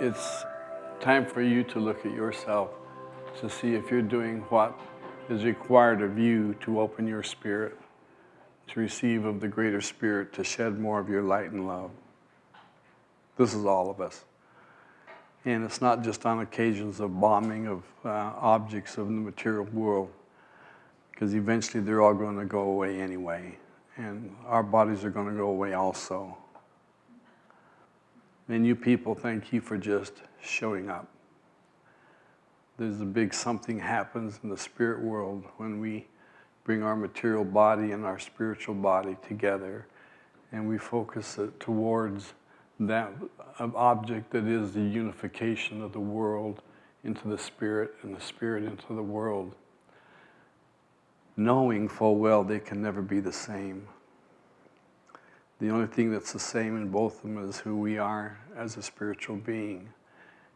it's time for you to look at yourself to see if you're doing what is required of you to open your spirit, to receive of the greater spirit, to shed more of your light and love. This is all of us. And it's not just on occasions of bombing of uh, objects of the material world, because eventually they're all going to go away anyway. And our bodies are going to go away also. And you people, thank you for just showing up. There's a big something happens in the spirit world when we bring our material body and our spiritual body together and we focus it towards that object that is the unification of the world into the spirit and the spirit into the world, knowing full well they can never be the same. The only thing that's the same in both of them is who we are as a spiritual being.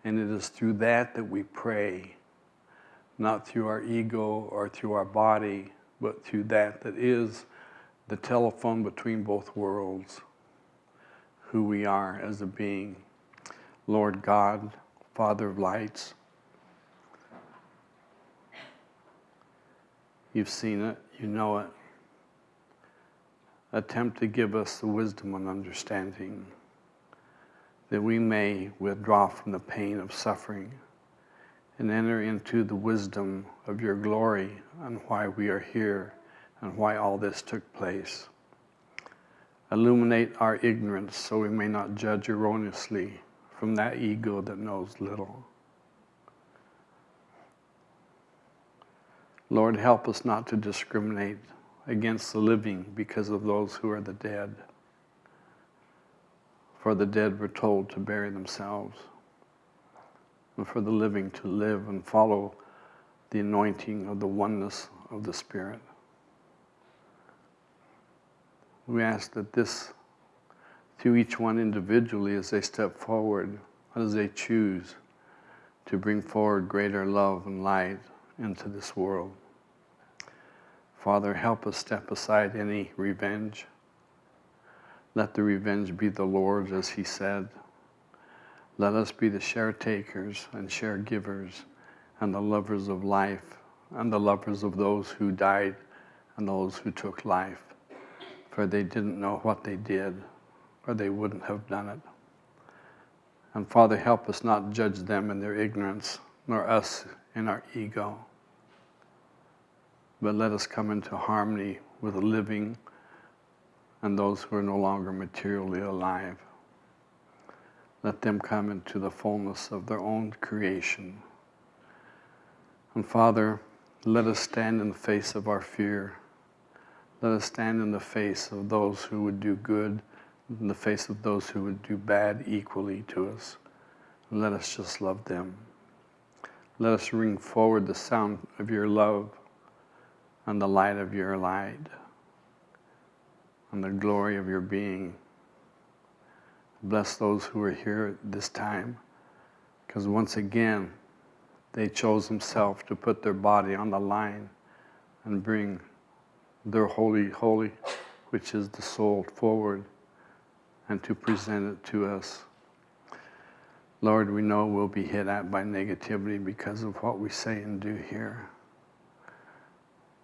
And it is through that that we pray, not through our ego or through our body, but through that that is the telephone between both worlds who we are as a being. Lord God, Father of lights, you've seen it, you know it. Attempt to give us the wisdom and understanding that we may withdraw from the pain of suffering and enter into the wisdom of your glory and why we are here and why all this took place. Illuminate our ignorance so we may not judge erroneously from that ego that knows little. Lord, help us not to discriminate against the living because of those who are the dead. For the dead were told to bury themselves, and for the living to live and follow the anointing of the oneness of the Spirit. We ask that this, through each one individually as they step forward, as they choose to bring forward greater love and light into this world. Father, help us step aside any revenge. Let the revenge be the Lord's, as He said. Let us be the share takers and share givers and the lovers of life and the lovers of those who died and those who took life for they didn't know what they did, or they wouldn't have done it. And Father, help us not judge them in their ignorance, nor us in our ego. But let us come into harmony with the living and those who are no longer materially alive. Let them come into the fullness of their own creation. And Father, let us stand in the face of our fear let us stand in the face of those who would do good, in the face of those who would do bad equally to us. And let us just love them. Let us bring forward the sound of your love and the light of your light on the glory of your being. Bless those who are here at this time, because once again, they chose themselves to put their body on the line and bring their holy, holy, which is the soul, forward and to present it to us. Lord, we know we'll be hit at by negativity because of what we say and do here.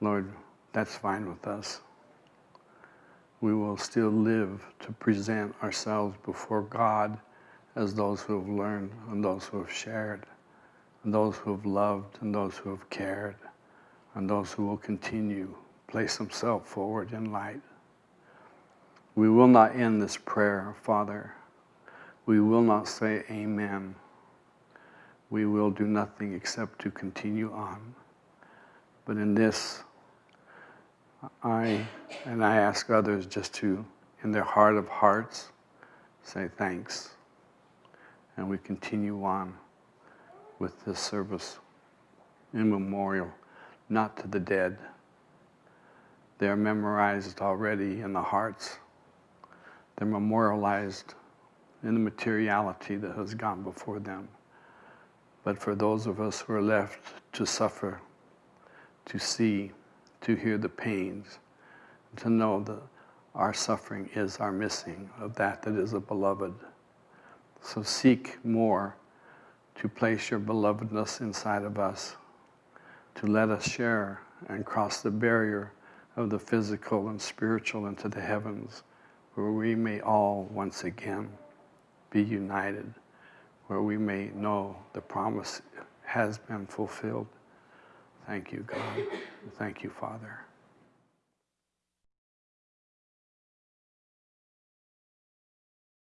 Lord, that's fine with us. We will still live to present ourselves before God as those who have learned and those who have shared and those who have loved and those who have cared and those who will continue place themselves forward in light. We will not end this prayer, Father. We will not say amen. We will do nothing except to continue on. But in this, I, and I ask others just to, in their heart of hearts, say thanks. And we continue on with this service in memorial, not to the dead, they're memorized already in the hearts. They're memorialized in the materiality that has gone before them. But for those of us who are left to suffer, to see, to hear the pains, to know that our suffering is our missing of that that is a beloved. So seek more to place your belovedness inside of us, to let us share and cross the barrier of the physical and spiritual into the heavens, where we may all once again be united, where we may know the promise has been fulfilled. Thank you, God. Thank you, Father.